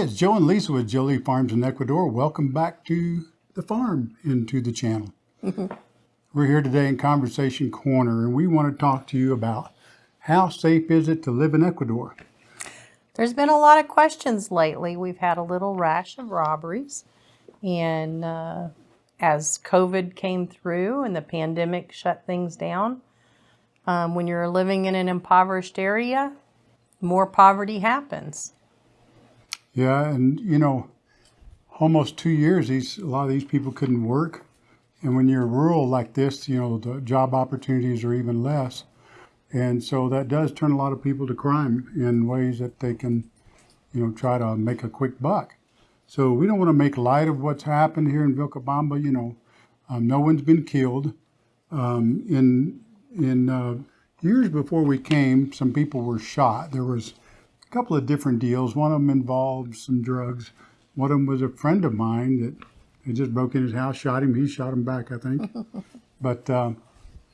Hey, it's Joe and Lisa with Jolie Farms in Ecuador. Welcome back to the farm and to the channel. We're here today in Conversation Corner, and we want to talk to you about how safe is it to live in Ecuador? There's been a lot of questions lately. We've had a little rash of robberies. And uh, as COVID came through and the pandemic shut things down, um, when you're living in an impoverished area, more poverty happens. Yeah, and you know, almost two years, these a lot of these people couldn't work, and when you're rural like this, you know, the job opportunities are even less, and so that does turn a lot of people to crime in ways that they can, you know, try to make a quick buck. So we don't want to make light of what's happened here in Vilcabamba. You know, um, no one's been killed. Um, in in uh, years before we came, some people were shot. There was a couple of different deals. One of them involved some drugs. One of them was a friend of mine that had just broke in his house, shot him. He shot him back, I think. but uh,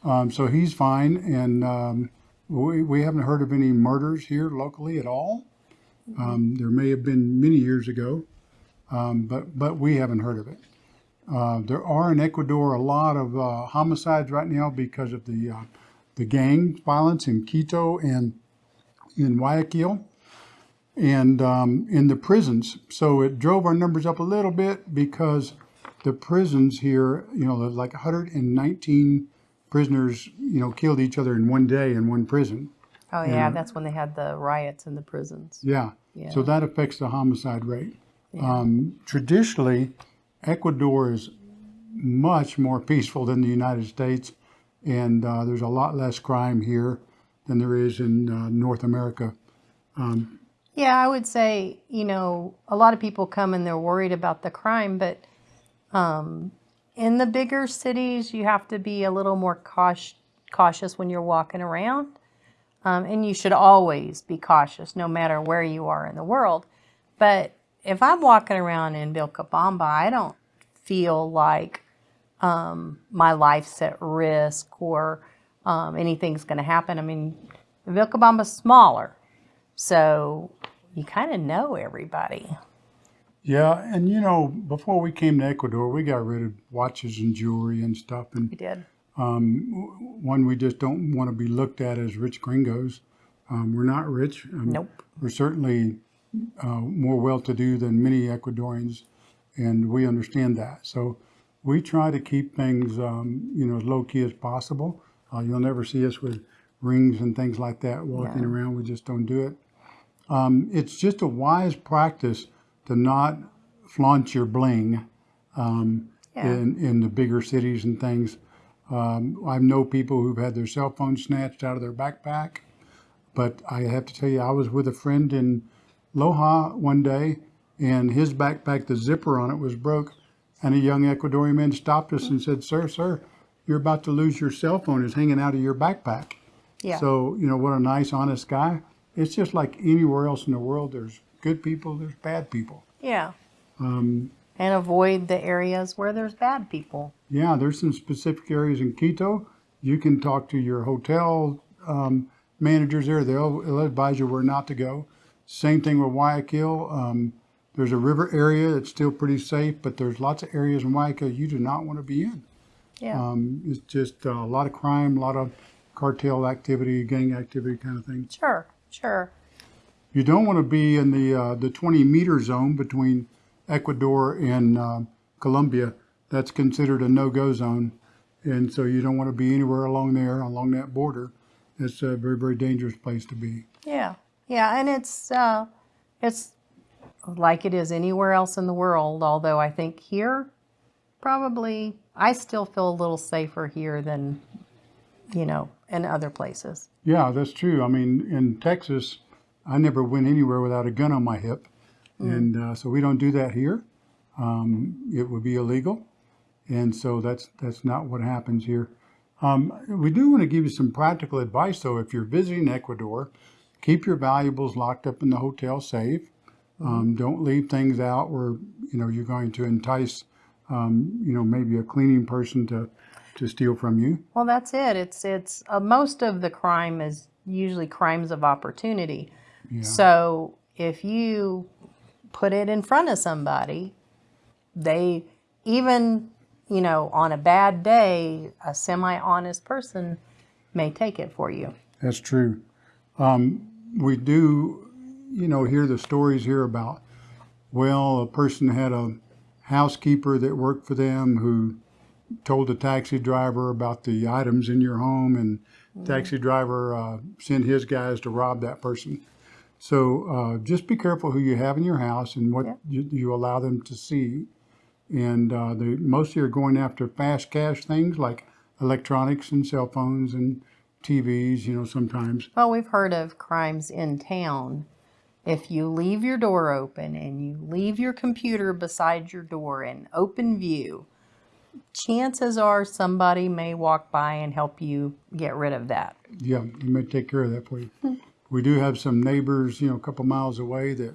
um, so he's fine, and um, we, we haven't heard of any murders here locally at all. Um, there may have been many years ago, um, but but we haven't heard of it. Uh, there are in Ecuador a lot of uh, homicides right now because of the uh, the gang violence in Quito and in Guayaquil and um, in the prisons. So it drove our numbers up a little bit because the prisons here, you know, like 119 prisoners, you know, killed each other in one day in one prison. Oh, yeah, that's when they had the riots in the prisons. Yeah. Yeah. So that affects the homicide rate. Um, traditionally, Ecuador is much more peaceful than the United States, and uh, there's a lot less crime here than there is in uh, North America. Yeah, I would say, you know, a lot of people come and they're worried about the crime, but um, in the bigger cities, you have to be a little more cautious, when you're walking around. Um, and you should always be cautious no matter where you are in the world. But if I'm walking around in Vilcabamba, I don't feel like um, my life's at risk or um, anything's going to happen. I mean, Vilcabamba's smaller, so you kind of know everybody. Yeah, and you know, before we came to Ecuador, we got rid of watches and jewelry and stuff, and We did. um, one we just don't want to be looked at as rich gringos. Um, we're not rich. Um, Nope. We're certainly uh, more well-to-do than many Ecuadorians, and we understand that. So we try to keep things, um, you know, as low-key as possible. Uh, you'll never see us with rings and things like that walking No. around. We just don't do it. Um, it's just a wise practice to not flaunt your bling um, Yeah. in, in the bigger cities and things. Um, I know people who've had their cell phones snatched out of their backpack. But I have to tell you, I was with a friend in Loja one day, and his backpack, the zipper on it was broke. And a young Ecuadorian man stopped us and said, Sir, sir, you're about to lose your cell phone. It's hanging out of your backpack. Yeah. So, you know, what a nice, honest guy. It's just like anywhere else in the world. There's good people, there's bad people. Yeah. Um, And avoid the areas where there's bad people. Yeah, there's some specific areas in Quito. You can talk to your hotel um, managers there. They'll, they'll advise you where not to go. Same thing with Guayaquil. Um, there's a river area that's still pretty safe, but there's lots of areas in Guayaquil you do not want to be in. Yeah. Um, it's just uh, a lot of crime, a lot of cartel activity, gang activity kind of thing. sure. Sure. You don't want to be in the uh, the 20 meter zone between Ecuador and uh, Colombia. That's considered a no-go zone, and so you don't want to be anywhere along there, along that border. It's a very, very dangerous place to be. Yeah. Yeah. And it's uh, it's like it is anywhere else in the world. Although I think here, probably I still feel a little safer here than you know in other places. Yeah, that's true. I mean, in Texas, I never went anywhere without a gun on my hip, and uh, so we don't do that here. Um, it would be illegal, and so that's that's not what happens here. Um, we do want to give you some practical advice, though. If you're visiting Ecuador, keep your valuables locked up in the hotel safe. Um, don't leave things out where you know you're going to entice, um, you know, maybe a cleaning person to to steal from you. Well, that's it. It's it's uh, most of the crime is usually crimes of opportunity. So if you put it in front of somebody, they even, you know, on a bad day, a semi honest person may take it for you. That's true. Um, we do, you know, hear the stories here about, well, a person had a housekeeper that worked for them who told the taxi driver about the items in your home, and taxi driver uh, sent his guys to rob that person. So uh, just be careful who you have in your house and what Yeah. you, you allow them to see. And uh, they mostly are going after fast cash things like electronics and cell phones and TVs. You know, sometimes. Well, we've heard of crimes in town. If you leave your door open and you leave your computer beside your door in open view, chances are somebody may walk by and help you get rid of that. Yeah, you may take care of that for you. We do have some neighbors, you know, a couple miles away that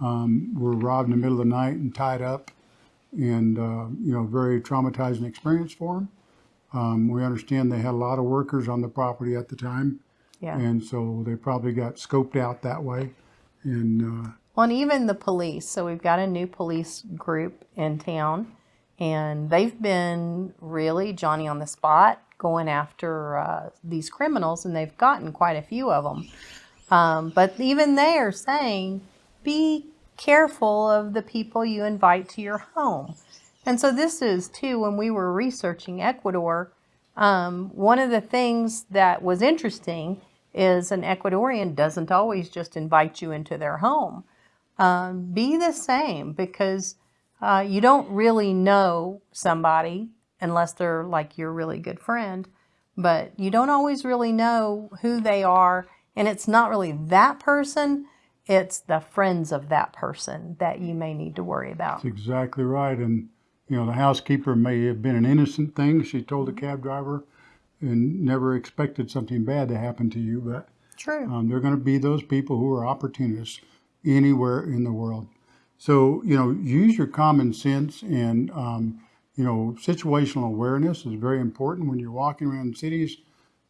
um, were robbed in the middle of the night and tied up, and uh, you know, very traumatizing experience for them. Um, we understand they had a lot of workers on the property at the time, Yeah. and so they probably got scoped out that way. And uh, Well, and even the police. So we've got a new police group in town, and they've been really Johnny on the spot going after uh, these criminals, and they've gotten quite a few of them. Um, but even they are saying, be careful of the people you invite to your home. And so this is too, when we were researching Ecuador, um, one of the things that was interesting is an Ecuadorian doesn't always just invite you into their home. Um, be the same because uh, you don't really know somebody unless they're like your really good friend, but you don't always really know who they are. And it's not really that person, it's the friends of that person that you may need to worry about. that's exactly right. And you know, the housekeeper may have been an innocent thing. She told the cab driver, and never expected something bad to happen to you, but. True. Um, they're going to be those people who are opportunists anywhere in the world. So, you know, use your common sense and, um, you know, situational awareness is very important when you're walking around cities.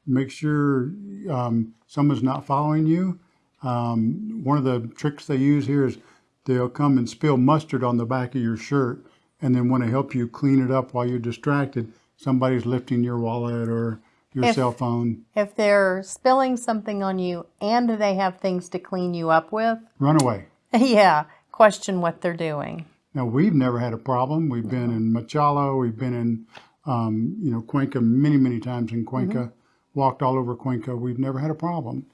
Make sure um, someone's not following you. Um, one of the tricks they use here is they'll come and spill mustard on the back of your shirt and then want to help you clean it up while you're distracted. Somebody's lifting your wallet or your If- cell phone. If they're spilling something on you and they have things to clean you up with, Run away. yeah, question what they're doing. Now we've never had a problem. We've been in Machala, we've been in, um, you know, Cuenca many, many times in Cuenca. Walked all over Cuenca. We've never had a problem,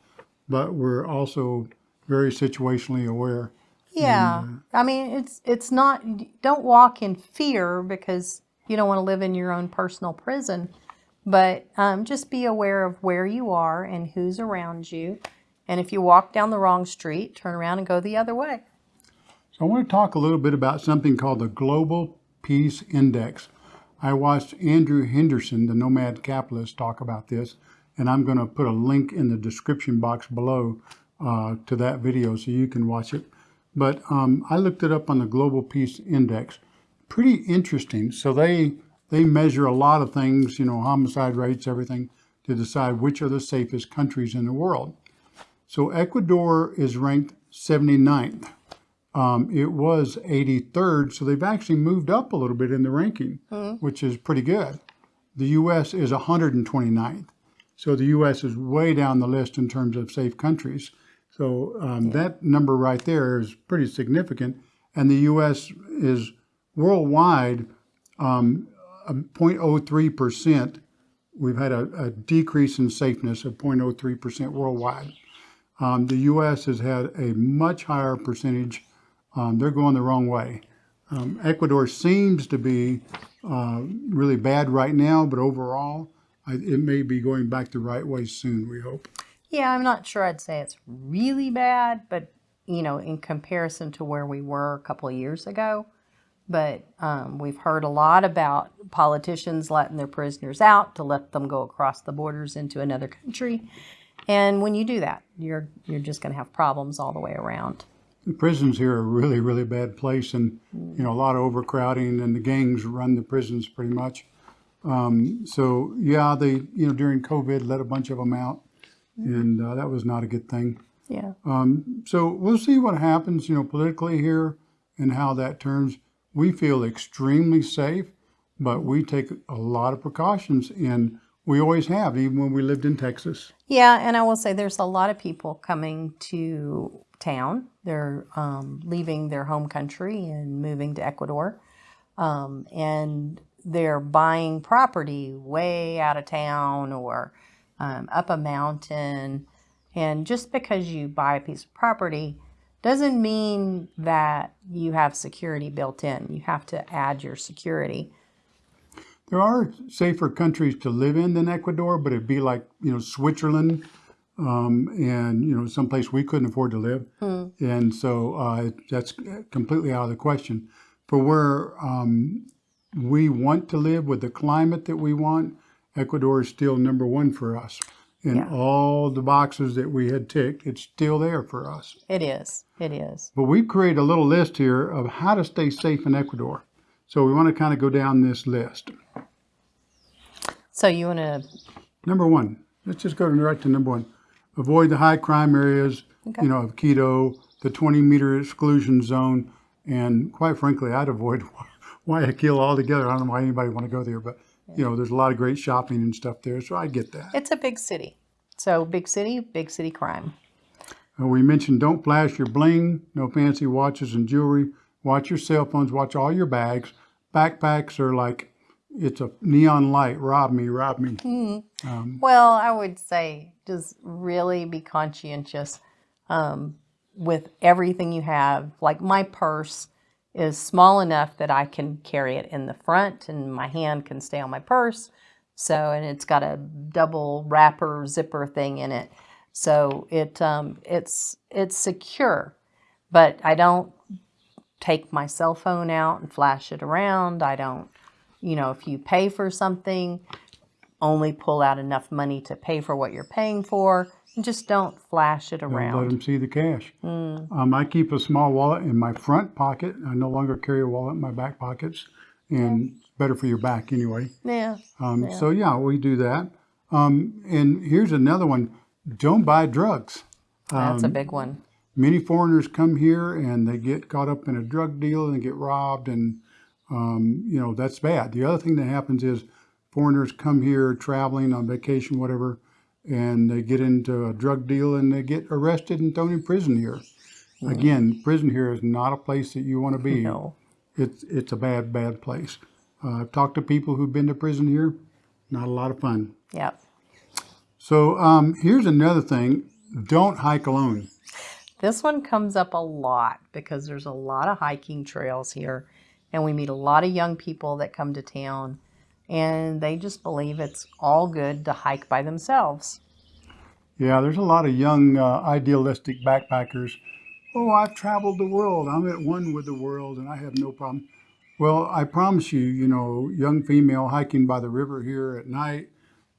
but we're also very situationally aware. Yeah. I mean, it's it's not don't walk in fear because you don't want to live in your own personal prison, but um, just be aware of where you are and who's around you. And if you walk down the wrong street, turn around and go the other way. So I want to talk a little bit about something called the Global Peace Index. I watched Andrew Henderson, the nomad capitalist, talk about this, and I'm going to put a link in the description box below uh, to that video so you can watch it. But um, I looked it up on the Global Peace Index. Pretty interesting. So they they measure a lot of things, you know, homicide rates, everything, to decide which are the safest countries in the world. So Ecuador is ranked 79th. Um, it was 83rd, so they've actually moved up a little bit in the ranking, which is pretty good. The U.S. is 129th, so the U.S. is way down the list in terms of safe countries. So um, that number right there is pretty significant, and the U.S. is worldwide um, 0.03 percent. We've had a, a decrease in safeness of 0.03 percent worldwide. Um, the U.S. has had a much higher percentage. Um, they're going the wrong way. Um, Ecuador seems to be uh, really bad right now, but overall, I, it may be going back the right way soon. We hope. Yeah, I'm not sure I'd say it's really bad, but you know, in comparison to where we were a couple of years ago. But um, we've heard a lot about politicians letting their prisoners out to let them go across the borders into another country. And when you do that, you're you're just going to have problems all the way around. The prisons here are really, really bad place, and you know a lot of overcrowding, and the gangs run the prisons pretty much. Um, so yeah, they you know during COVID let a bunch of them out, and uh, that was not a good thing. Yeah. So we'll see what happens, you know, politically here and how that turns. We feel extremely safe, but we take a lot of precautions and we always have, even when we lived in Texas. Yeah, and I will say there's a lot of people coming to town. They're um, leaving their home country and moving to Ecuador. Um, and they're buying property way out of town or um, up a mountain. And just because you buy a piece of property doesn't mean that you have security built in. You have to add your security. There are safer countries to live in than Ecuador, but it'd be like, you know, Switzerland um, and, you know, someplace we couldn't afford to live. And so uh, that's completely out of the question. For where um, we want to live with the climate that we want, Ecuador is still number one for us. In Yeah. all the boxes that we had ticked, it's still there for us. It is. It is. But we've created a little list here of how to stay safe in Ecuador. So we want to kind of go down this list. So you want to, Number one, let's just go right to number one. Avoid the high crime areas, Okay. you know, of Quito, the 20 meter exclusion zone, and quite frankly, I'd avoid Guayaquil altogether. I don't know why anybody want to go there, but you know, there's a lot of great shopping and stuff there, so I get that. it's a big city. So big city, big city crime. Uh, we mentioned don't flash your bling, no fancy watches and jewelry. Watch your cell phones, watch all your bags. Backpacks are like, it's a neon light. Rob me, rob me. Well, I would say just really be conscientious um, with everything you have. Like my purse is small enough that I can carry it in the front and my hand can stay on my purse. So, and it's got a double wrapper zipper thing in it. So it um, it's it's secure, but I don't take my cell phone out and flash it around. I don't, you know, if you pay for something, only pull out enough money to pay for what you're paying for and just don't flash it Don't let around. them see the cash. Um, I keep a small wallet in my front pocket. I no longer carry a wallet in my back pockets, and it's better for your back anyway. Yeah. Um, So yeah, we do that. Um, and here's another one: don't buy drugs. That's Um, a big one. Many foreigners come here and they get caught up in a drug deal and get robbed, and um, you know that's bad. The other thing that happens is foreigners come here traveling on vacation, whatever, and they get into a drug deal and they get arrested and thrown in prison here. Again, prison here is not a place that you want to be. No. It's it's a bad bad place. Uh, I've talked to people who've been to prison here. Not a lot of fun. Yep. So um, here's another thing: don't hike alone. This one comes up a lot because there's a lot of hiking trails here and we meet a lot of young people that come to town and they just believe it's all good to hike by themselves. Yeah, there's a lot of young, uh, idealistic backpackers. Oh, I've traveled the world. I'm at one with the world and I have no problem. Well, I promise you, you know, young female hiking by the river here at night,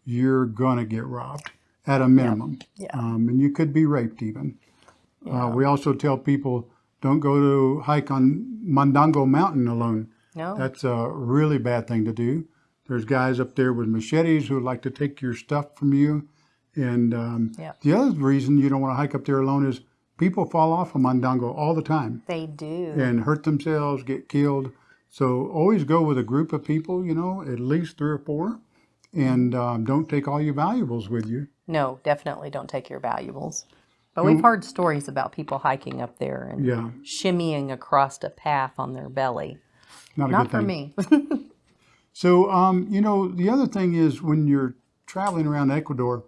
you're going to get robbed at a minimum. Yeah. Um, and you could be raped even. Uh, we also tell people don't go to hike on Mandango Mountain alone. No. That's a really bad thing to do. There's guys up there with machetes who like to take your stuff from you. And um, Yeah. the other reason you don't want to hike up there alone is people fall off of Mandango all the time they do. and hurt themselves, get killed. So always go with a group of people, you know, at least three or four. And um, don't take all your valuables with you. No, definitely don't take your valuables. But we've heard stories about people hiking up there and Yeah, shimmying across a path on their belly. not a Not for thing. me. So, um, you know, the other thing is when you're traveling around Ecuador,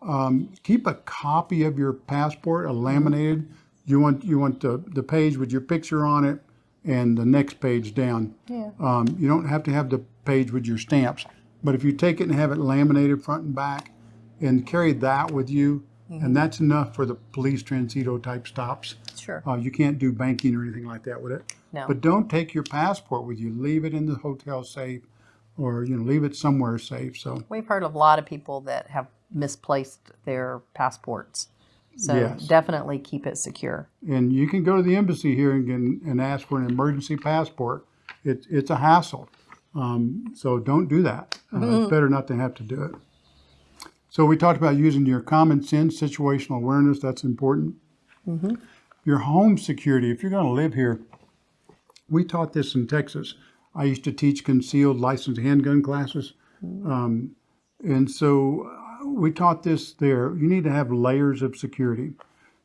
um, keep a copy of your passport, a laminated. You want you want the, the page with your picture on it, and the next page down. Yeah. Um, you don't have to have the page with your stamps, but if you take it and have it laminated front and back, and carry that with you, and that's enough for the police transito type stops. Sure. Uh, you can't do banking or anything like that with it. No. But don't take your passport with you. Leave it in the hotel safe, or you know, leave it somewhere safe. So We've heard of a lot of people that have misplaced their passports. So Yes. definitely keep it secure. and you can go to the embassy here and, and, and ask for an emergency passport. It's it's a hassle. Um, so don't do that. Uh, It's better not to have to do it. So we talked about using your common sense, situational awareness. That's important. Your home security, if you're going to live here, we taught this in Texas. I used to teach concealed licensed handgun classes. Um, and so uh, we taught this there. You need to have layers of security.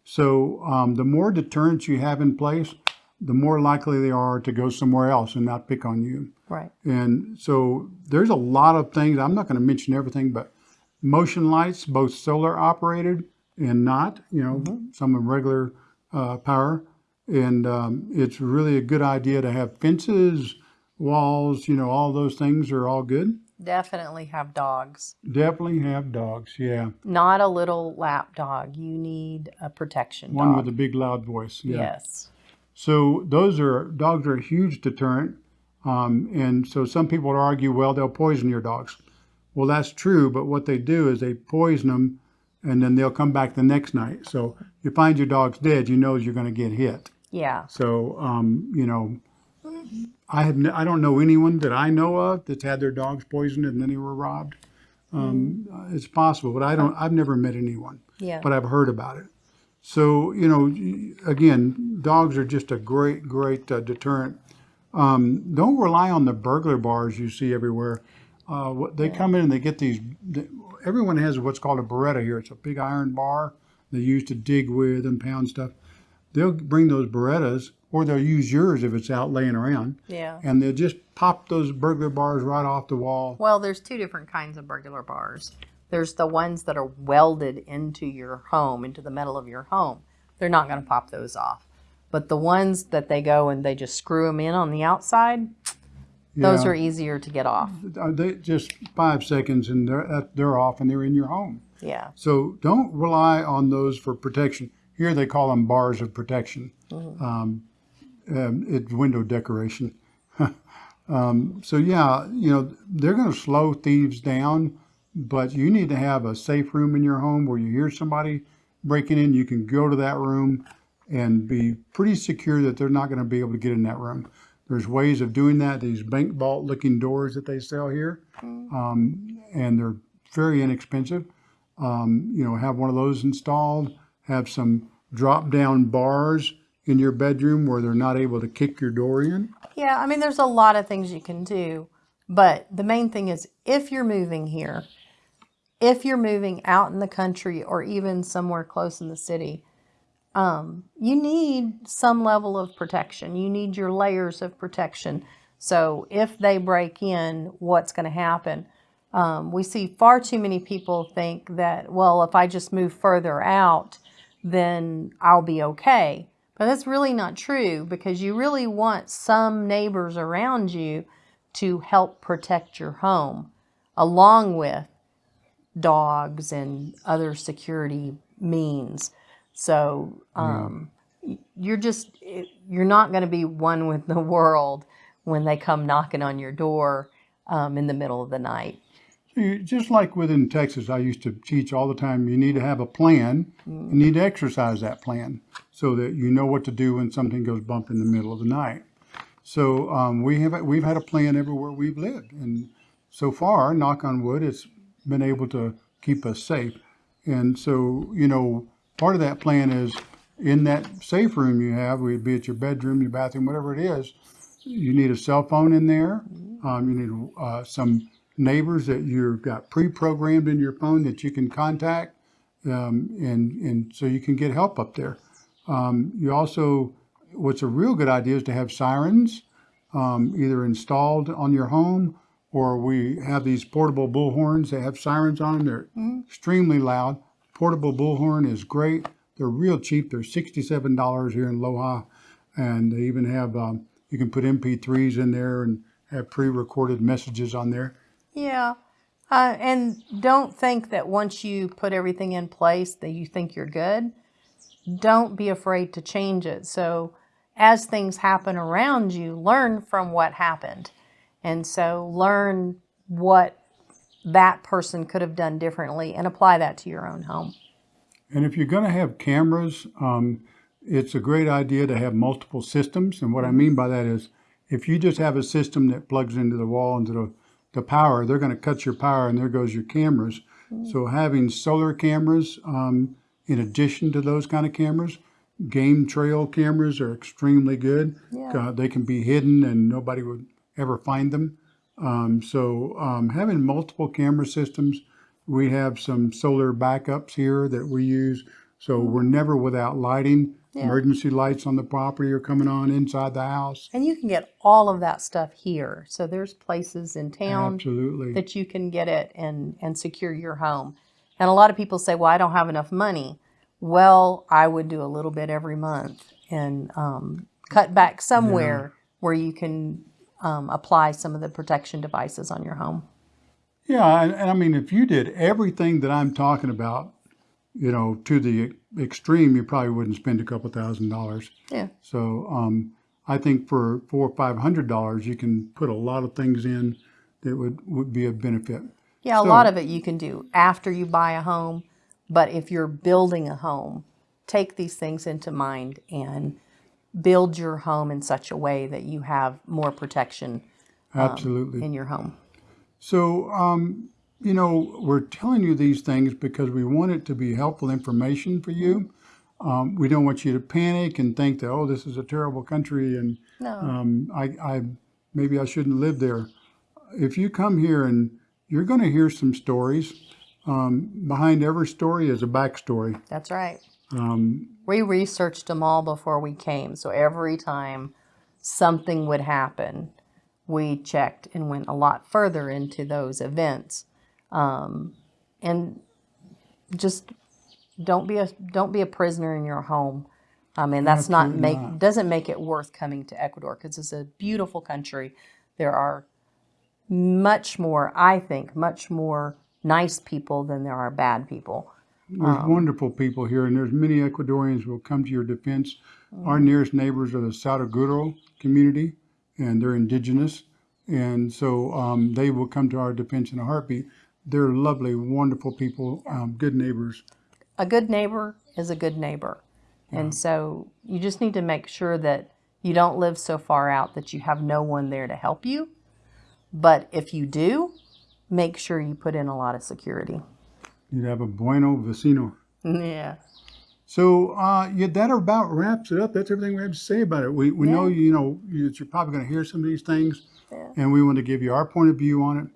So um, the more deterrence you have in place, the more likely they are to go somewhere else and not pick on you. Right. And so there's a lot of things. I'm not going to mention everything, but motion lights, both solar operated and not, you know, some of regular uh, power. And um, it's really a good idea to have fences, walls, you know, all those things are all good. Definitely have dogs. Definitely have dogs. Yeah. Not a little lap dog. You need a protection One dog. with a big loud voice. Yeah. Yes. So those are dogs are a huge deterrent, um, and so some people would argue, well, they'll poison your dogs. Well, that's true, but what they do is they poison them, and then they'll come back the next night. So you find your dog's dead, you know you're going to get hit. Yeah. So um, you know, I have n- I don't know anyone that I know of that's had their dogs poisoned and then they were robbed. Um, It's possible, but I don't. I've never met anyone Yeah. but I've heard about it. So, you know, again, dogs are just a great, great uh, deterrent. Um, don't rely on the burglar bars you see everywhere. Uh, they come in and they get these, everyone has what's called a barreta here. It's a big iron bar they use to dig with and pound stuff. They'll bring those barretas, or they'll use yours if it's out laying around, yeah. and they'll just pop those burglar bars right off the wall. Well, there's two different kinds of burglar bars. There's the ones that are welded into your home, into the metal of your home. They're not going to pop those off. But the ones that they go and they just screw them in on the outside, those are easier to get off. Uh, They just five seconds and they're uh, they're off and they're in your home. Yeah. So don't rely on those for protection. Here they call them bars of protection. Um, um, it's window decoration. um, so yeah, you know they're going to slow thieves down, but you need to have a safe room in your home where you hear somebody breaking in. You can go to that room and be pretty secure that they're not going to be able to get in that room. There's ways of doing that. These bank vault looking doors that they sell here, um, and they're very inexpensive um, you know, have one of those installed, have some drop down bars in your bedroom where they're not able to kick your door in. Yeah, I mean, there's a lot of things you can do, but the main thing is if you're moving here, if you're moving out in the country or even somewhere close in the city, um, you need some level of protection. You need your layers of protection. So if they break in, what's going to happen? Um, we see far too many people think that, well, if I just move further out, then I'll be okay. But that's really not true because you really want some neighbors around you to help protect your home, along with dogs and other security means. So um, you're just, you're not going to be one with the world when they come knocking on your door um, in the middle of the night. Just like within Texas, I used to teach all the time, you need to have a plan. You need to exercise that plan so that you know what to do when something goes bump in the middle of the night. So um, we have we've had a plan everywhere we've lived, and so far, knock on wood, it's been able to keep us safe. And so you know, part of that plan is in that safe room you have, would be it your bedroom, your bathroom, whatever it is. You need a cell phone in there. Um, you need uh, some neighbors that you've got pre-programmed in your phone that you can contact, um, and and so you can get help up there. Um, you also, what's a real good idea is to have sirens, um, either installed on your home or we have these portable bullhorns that have sirens on them. They're extremely loud. Portable bullhorn is great. They're real cheap. They're sixty-seven dollars here in Loja, and they even have um, you can put MP3s in there and have pre-recorded messages on there. Yeah. Uh, and don't think that once you put everything in place that you think you're good. Don't be afraid to change it. So as things happen around you, learn from what happened. And so learn what that person could have done differently and apply that to your own home. And if you're going to have cameras, um, it's a great idea to have multiple systems. And what I mean by that is, if you just have a system that plugs into the wall into the, the power, they're going to cut your power, and there goes your cameras. So having solar cameras, um, in addition to those kind of cameras, game trail cameras are extremely good. Yeah. Uh, they can be hidden and nobody would ever find them. Um, so um, having multiple camera systems, we have some solar backups here that we use. So we're never without lighting. Yeah. Emergency lights on the property are coming on inside the house. And you can get all of that stuff here. So there's places in town Absolutely. that you can get it and and secure your home. And a lot of people say, "Well, I don't have enough money." Well, I would do a little bit every month and um, cut back somewhere where you can um, apply some of the protection devices on your home. Yeah, and, and I mean, if you did everything that I'm talking about, you know, to the extreme, you probably wouldn't spend a couple thousand dollars. Yeah. So um, I think for four or five hundred dollars, you can put a lot of things in that would, would be of benefit. Yeah, a lot of it you can do after you buy a home, but if you're building a home, take these things into mind and build your home in such a way that you have more protection Absolutely. in your home. So, um, you know, we're telling you these things because we want it to be helpful information for you. Um, we don't want you to panic and think that, oh, this is a terrible country and No. um, I, I maybe I shouldn't live there. If you come here and you're going to hear some stories, um, behind every story is a backstory. That's right. We researched them all before we came. So every time something would happen, we checked and went a lot further into those events. Um, and just don't be a don't be a prisoner in your home. I mean, that's not make not. doesn't make it worth coming to Ecuador because it's a beautiful country. There are much more, I think, much more nice people than there are bad people. There's wonderful people here, and there's many Ecuadorians who will come to your defense. Our nearest neighbors are the Saraguro community, and they're indigenous, and so um, they will come to our defense in a heartbeat. They're lovely, wonderful people, um, good neighbors. a good neighbor is a good neighbor. And so you just need to make sure that you don't live so far out that you have no one there to help you. But if you do, make sure you put in a lot of security. You'd have a bueno vecino. Yeah. So uh, yeah, that about wraps it up. That's everything we have to say about it. We, we know you know you, you're probably going to hear some of these things, Yeah. and we want to give you our point of view on it.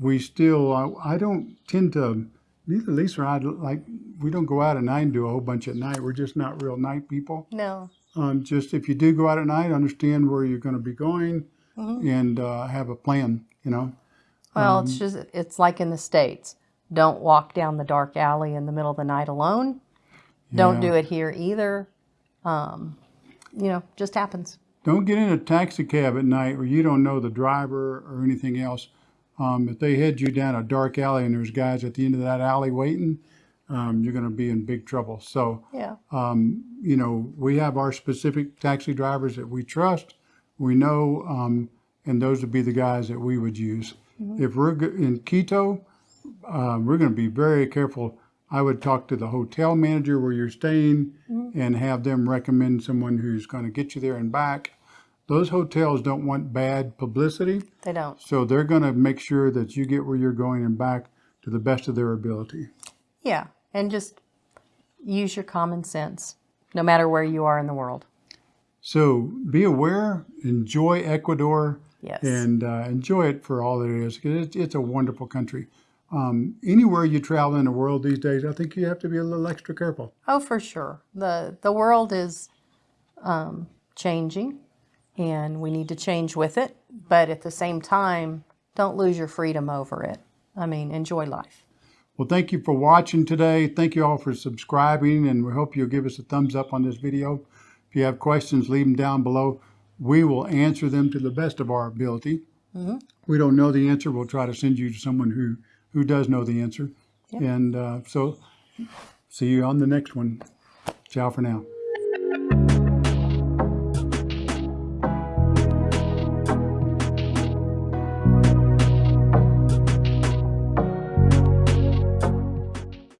We still, uh, I don't tend to. Neither Lisa or I like. We don't go out at night and do a whole bunch at night. We're just not real night people. No. Um, just if you do go out at night, understand where you're going to be going, and uh, have a plan. You know. Well, it's just it's like in the states. Don't walk down the dark alley in the middle of the night alone. Don't do it here either. Um, you know, just happens. Don't get in a taxi cab at night where you don't know the driver or anything else. Um, if they head you down a dark alley and there's guys at the end of that alley waiting, um, you're going to be in big trouble. So, Yeah. um, you know, we have our specific taxi drivers that we trust, we know, um, and those would be the guys that we would use. If we're in Quito, uh, we're going to be very careful. I would talk to the hotel manager where you're staying and have them recommend someone who's going to get you there and back. Those hotels don't want bad publicity, They don't. so they're going to make sure that you get where you're going and back to the best of their ability. Yeah. And just use your common sense, no matter where you are in the world. So be aware, enjoy Ecuador, Yes. and uh, enjoy it for all it is. 'cause It's, it's a wonderful country. Um, anywhere you travel in the world these days, I think you have to be a little extra careful. Oh, for sure. the The world is um, changing, and we need to change with it. But at the same time, don't lose your freedom over it. I mean, enjoy life. Well, thank you for watching today. Thank you all for subscribing, and we hope you'll give us a thumbs up on this video. If you have questions, leave them down below. We will answer them to the best of our ability. We don't know the answer. We'll try to send you to someone who, who does know the answer. And uh, so, see you on the next one. Ciao for now.